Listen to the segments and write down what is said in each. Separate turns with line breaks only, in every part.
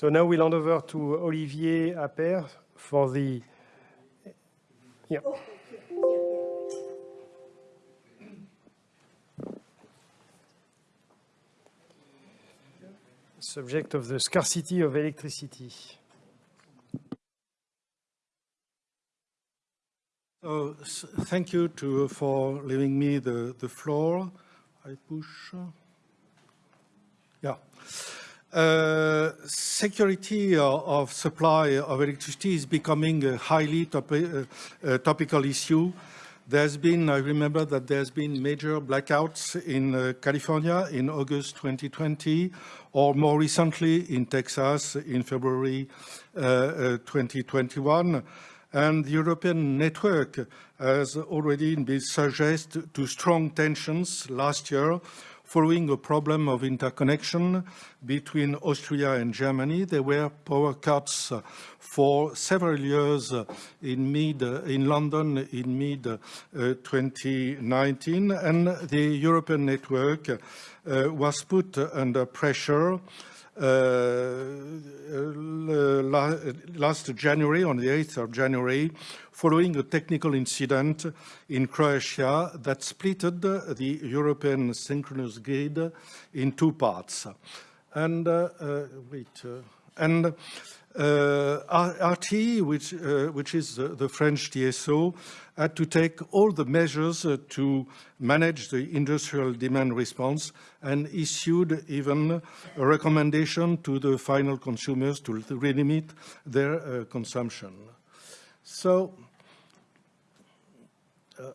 So now we'll hand over to Olivier Appert for the... Yeah. Oh, Subject of the scarcity of electricity.
So, thank you to, for leaving me the, the floor. I push. Yeah. Uh, security of supply of electricity is becoming a highly topi uh, topical issue. There's been, I remember that there's been major blackouts in uh, California in August 2020, or more recently in Texas in February uh, 2021. Uh, and the European network has already been subject to strong tensions last year following a problem of interconnection between Austria and Germany. There were power cuts for several years in mid in London in mid uh, 2019 and the European network uh, was put under pressure last January, on the 8th of January, following a technical incident in Croatia that splitted the European synchronous grid in two parts. And uh, uh, wait, uh, and uh, RTE, which, uh, which is the French TSO, had to take all the measures uh, to manage the industrial demand response and issued even a recommendation to the final consumers to limit their uh, consumption. So, uh,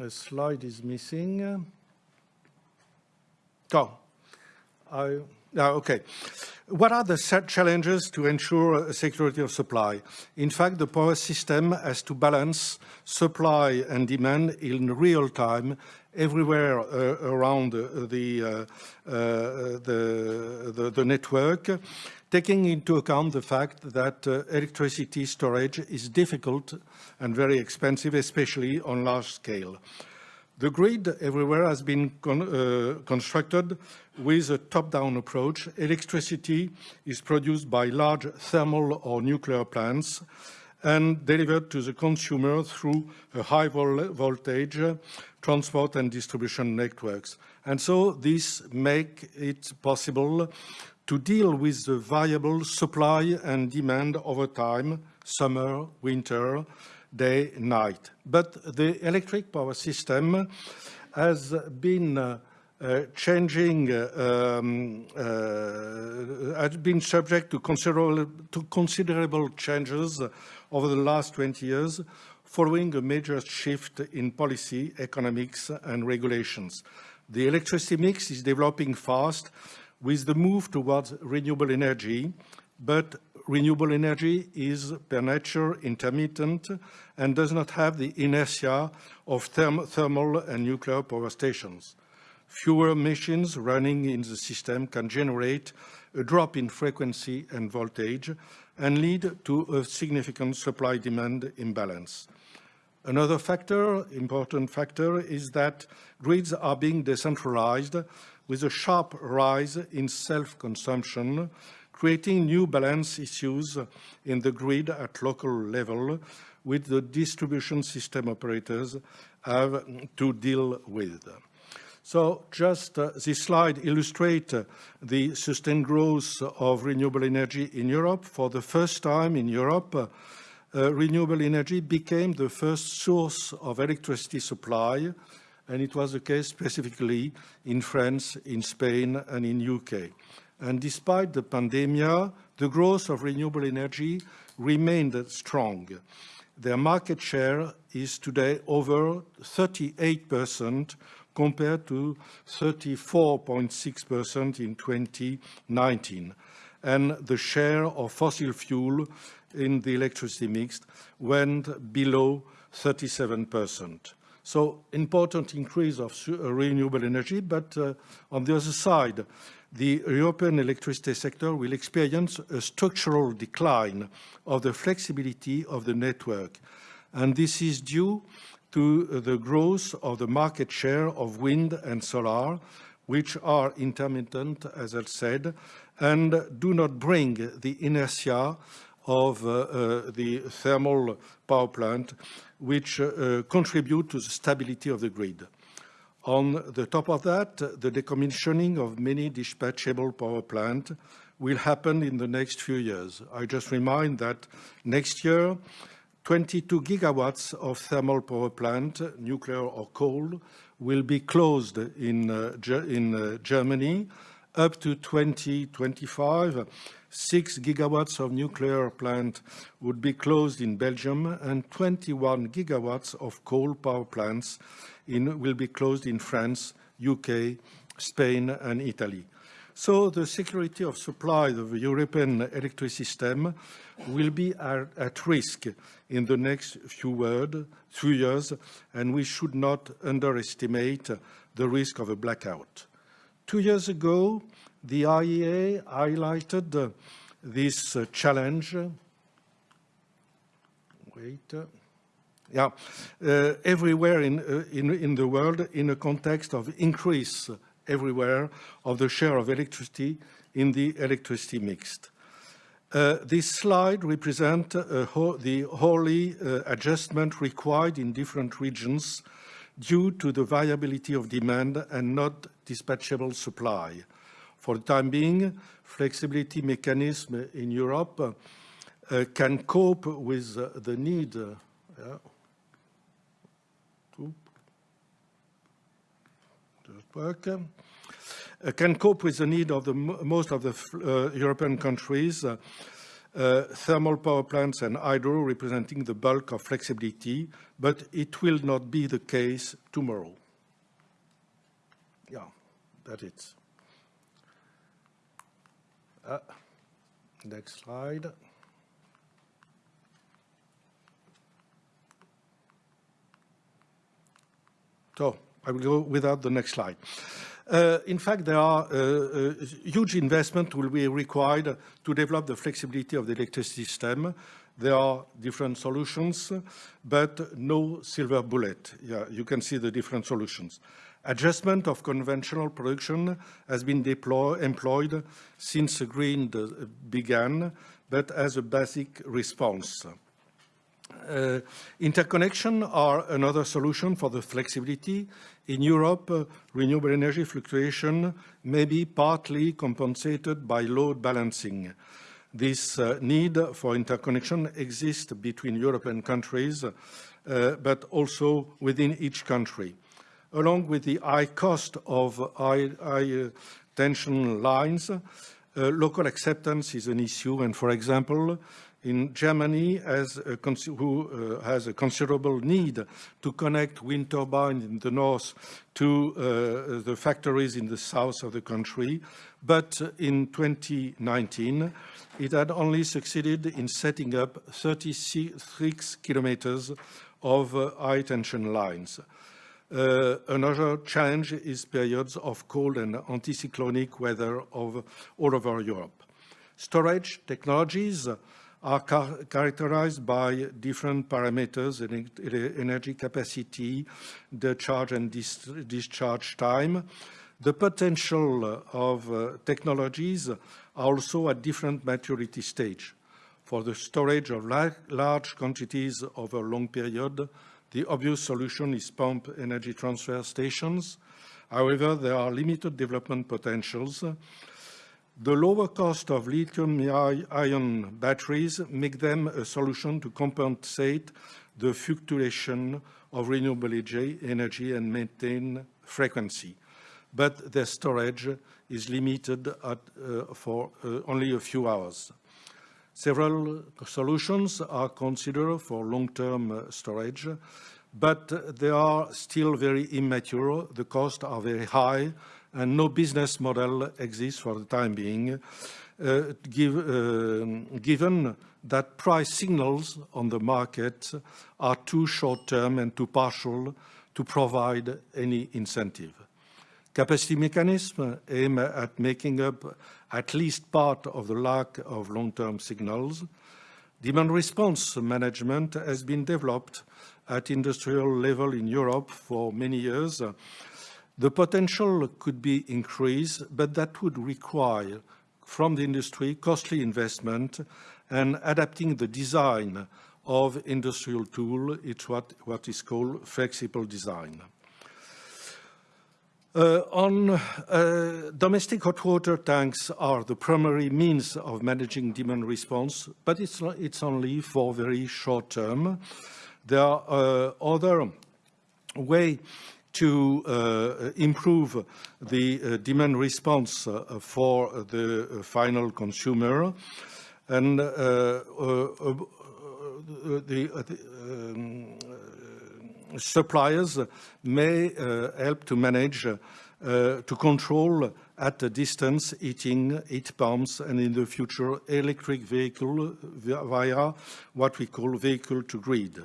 a slide is missing. Oh, I, okay. What are the challenges to ensure security of supply? In fact, the power system has to balance supply and demand in real time everywhere uh, around the, uh, uh, the, the, the, network, taking into account the fact that uh, electricity storage is difficult and very expensive, especially on large scale. The grid everywhere has been con uh, constructed with a top-down approach. Electricity is produced by large thermal or nuclear plants and delivered to the consumer through a high vol voltage transport and distribution networks. And so this makes it possible to deal with the variable supply and demand over time, summer, winter, day, night. But the electric power system has been uh, uh, changing, um, uh, has been subject to considerable, to considerable changes over the last 20 years following a major shift in policy, economics and regulations. The electricity mix is developing fast with the move towards renewable energy, but renewable energy is per nature intermittent and does not have the inertia of therm thermal and nuclear power stations. Fewer machines running in the system can generate a drop in frequency and voltage and lead to a significant supply-demand imbalance. Another factor, important factor, is that grids are being decentralized with a sharp rise in self-consumption creating new balance issues in the grid at local level with the distribution system operators have to deal with. So just uh, this slide illustrates uh, the sustained growth of renewable energy in Europe. For the first time in Europe, uh, uh, renewable energy became the first source of electricity supply, and it was the case specifically in France, in Spain, and in UK. And despite the pandemic, the growth of renewable energy remained strong. Their market share is today over 38% compared to 34.6% in 2019. And the share of fossil fuel in the electricity mix went below 37%. So important increase of renewable energy, but uh, on the other side, the European electricity sector will experience a structural decline of the flexibility of the network. And this is due to the growth of the market share of wind and solar, which are intermittent, as I said, and do not bring the inertia of uh, uh, the thermal power plant, which uh, contribute to the stability of the grid. On the top of that, the decommissioning of many dispatchable power plants will happen in the next few years. I just remind that next year, 22 gigawatts of thermal power plant, nuclear or coal, will be closed in, uh, in uh, Germany. Up to 2025, 6 gigawatts of nuclear plant would be closed in Belgium, and 21 gigawatts of coal power plants in, will be closed in France, UK, Spain, and Italy. So the security of supply of the European electricity system will be at, risk in the next few, word, few years, and we should not underestimate the risk of a blackout. Two years ago, the IEA highlighted this uh, challenge. Wait. Yeah, uh, everywhere in, uh, in, in the world in a context of increase everywhere of the share of electricity in the electricity mixed. Uh, this slide represents uh, the uh, adjustment required in different regions due to the variability of demand and not dispatchable supply. For the time being, flexibility mechanism in Europe uh, can cope with uh, the need yeah. work, uh, can cope with the need of the most of the uh, European countries, uh, thermal power plants and hydro representing the bulk of flexibility, but it will not be the case tomorrow. Yeah, that's it. Uh, next slide. So I will go without the next slide. Uh, in fact, there are uh, uh, huge investment will be required to develop the flexibility of the electricity system. There are different solutions, but no silver bullet. Yeah, you can see the different solutions. Adjustment of conventional production has been deploy, employed since green began, but as a basic response. Uh, interconnection are another solution for the flexibility. In Europe, uh, renewable energy fluctuation may be partly compensated by load balancing. This uh, need for interconnection exists between European countries, uh, but also within each country. Along with the high cost of high, high uh, tension lines, uh, local acceptance is an issue, and for example, in Germany who uh, has a considerable need to connect wind turbines in the north to uh, the factories in the south of the country. But in 2019, it had only succeeded in setting up 36 kilometers of uh, high tension lines. Uh, another challenge is periods of cold and anticyclonic weather of all over Europe. Storage technologies are char characterized by different parameters, energy capacity, the charge and dis discharge time. The potential of uh, technologies are also at different maturity stage. For the storage of la large quantities over a long period, the obvious solution is pump energy transfer stations. However, there are limited development potentials the lower cost of lithium-ion batteries make them a solution to compensate the fluctuation of renewable energy and maintain frequency. But their storage is limited at, uh, for uh, only a few hours. Several solutions are considered for long-term uh, storage, but they are still very immature. The costs are very high and no business model exists for the time being, uh, give, uh, given that price signals on the market are too short-term and too partial to provide any incentive. Capacity mechanism aim at making up at least part of the lack of long-term signals. Demand response management has been developed at industrial level in Europe for many years The potential could be increased, but that would require from the industry costly investment and adapting the design of industrial tool. It's what, what is called flexible design. Uh, on uh, domestic hot water tanks are the primary means of managing demand response, but it's, it's only for very short term. There are uh, other way to uh, improve the uh, demand response uh, for the final consumer. And the, the um, suppliers may help to manage uh, to control at a distance heating, heat pumps, and in the future electric vehicle via what we call vehicle to grid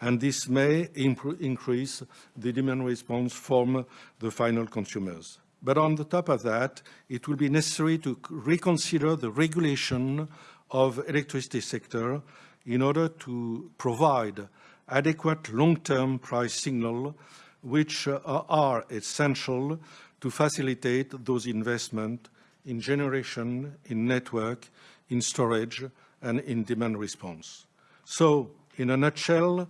and this may increase the demand response from the final consumers. But on the top of that, it will be necessary to reconsider the regulation of electricity sector in order to provide adequate long-term price signal which uh, are essential to facilitate those investments in generation, in network, in storage, and in demand response. So, in a nutshell,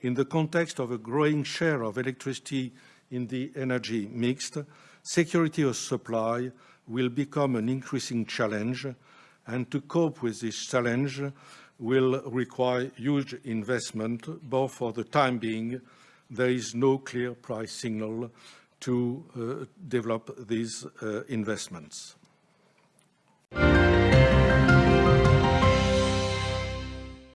in the context of a growing share of electricity in the energy mix, security of supply will become an increasing challenge, and to cope with this challenge will require huge investment, but for the time being, there is no clear price signal to uh, develop these uh, investments.